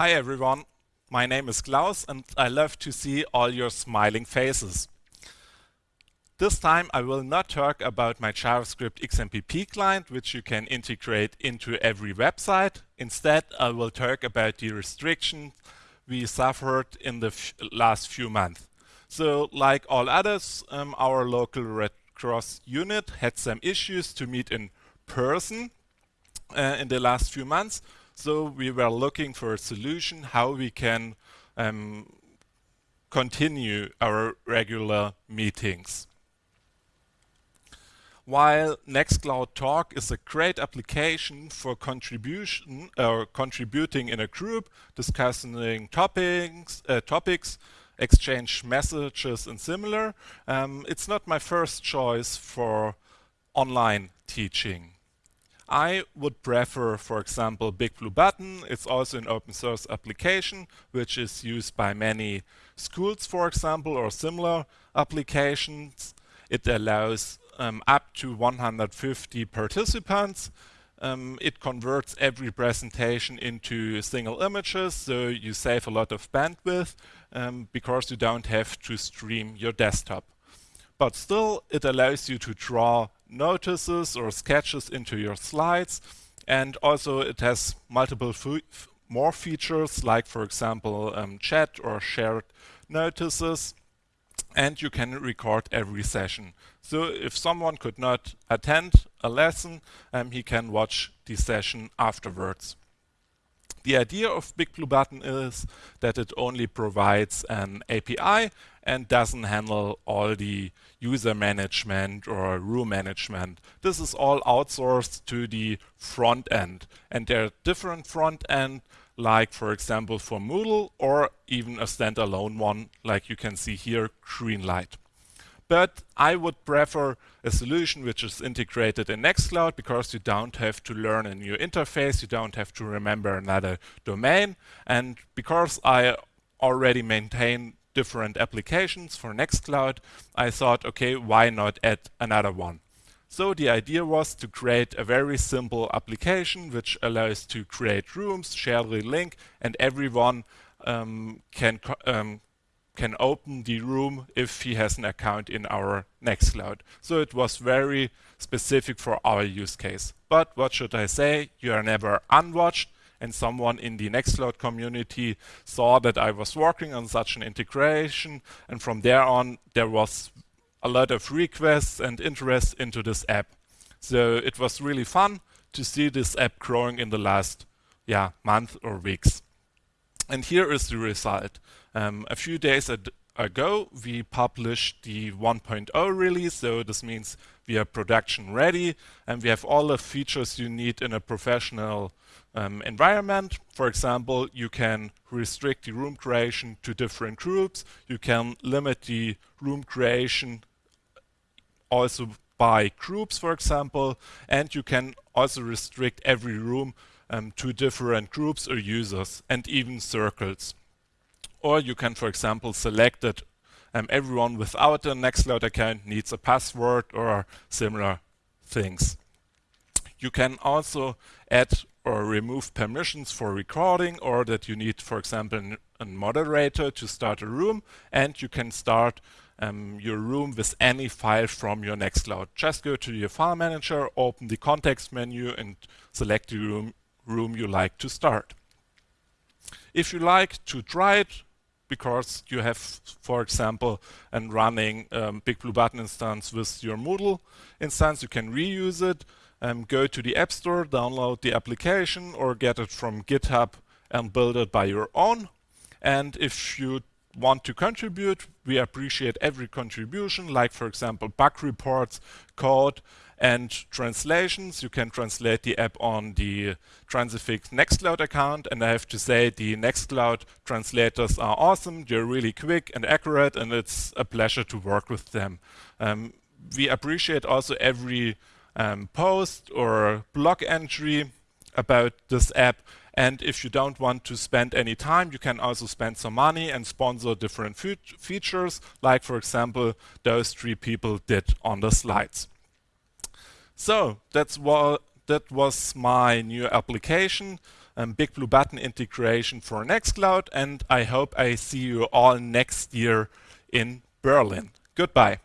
Hi everyone, my name is Klaus and I love to see all your smiling faces. This time I will not talk about my JavaScript XMPP client, which you can integrate into every website. Instead, I will talk about the restrictions we suffered in the last few months. So, like all others, um, our local Red Cross unit had some issues to meet in person uh, in the last few months. So we were looking for a solution how we can um, continue our regular meetings. While Nextcloud Talk is a great application for contribution or uh, contributing in a group, discussing topics, uh, topics, exchange messages and similar, um, it's not my first choice for online teaching. I would prefer, for example, Big Blue Button. It's also an open source application, which is used by many schools, for example, or similar applications. It allows um, up to 150 participants. Um, it converts every presentation into single images, so you save a lot of bandwidth um, because you don't have to stream your desktop. But still, it allows you to draw notices or sketches into your slides, and also it has multiple more features, like for example um, chat or shared notices and you can record every session. So if someone could not attend a lesson, um, he can watch the session afterwards. The idea of Big Blue Button is that it only provides an API and doesn't handle all the user management or room management. This is all outsourced to the front end. And there are different front end like for example for Moodle or even a standalone one like you can see here, Greenlight. But I would prefer a solution which is integrated in Nextcloud because you don't have to learn a new interface, you don't have to remember another domain, and because I already maintain different applications for Nextcloud, I thought, okay, why not add another one? So the idea was to create a very simple application which allows to create rooms, share the link, and everyone um, can um, can open the room if he has an account in our Nextcloud. So it was very specific for our use case. But what should I say? You are never unwatched and someone in the Nextcloud community saw that I was working on such an integration and from there on there was a lot of requests and interest into this app. So it was really fun to see this app growing in the last yeah, month or weeks. And here is the result. Um, a few days ago, we published the 1.0 release, so this means we are production ready and we have all the features you need in a professional um, environment. For example, you can restrict the room creation to different groups. You can limit the room creation also by groups, for example, and you can also restrict every room um, to different groups or users and even circles. Or you can, for example, select that um, everyone without a Nextcloud account needs a password or similar things. You can also add or remove permissions for recording or that you need, for example, a moderator to start a room and you can start um, your room with any file from your Nextcloud. Just go to your file manager, open the context menu and select the room, room you like to start. If you like to try it, because you have, for example, a running um, Big Blue Button instance with your Moodle instance, you can reuse it, um, go to the App Store, download the application or get it from GitHub and build it by your own. And if you want to contribute, we appreciate every contribution, like for example bug reports, code, and translations. You can translate the app on the Transifex Nextcloud account, and I have to say the Nextcloud translators are awesome. They're really quick and accurate, and it's a pleasure to work with them. Um, we appreciate also every um, post or blog entry about this app and if you don't want to spend any time, you can also spend some money and sponsor different fe features, like for example, those three people did on the slides. So that's what that was my new application, um, Big Blue Button integration for Nextcloud, and I hope I see you all next year in Berlin. Goodbye.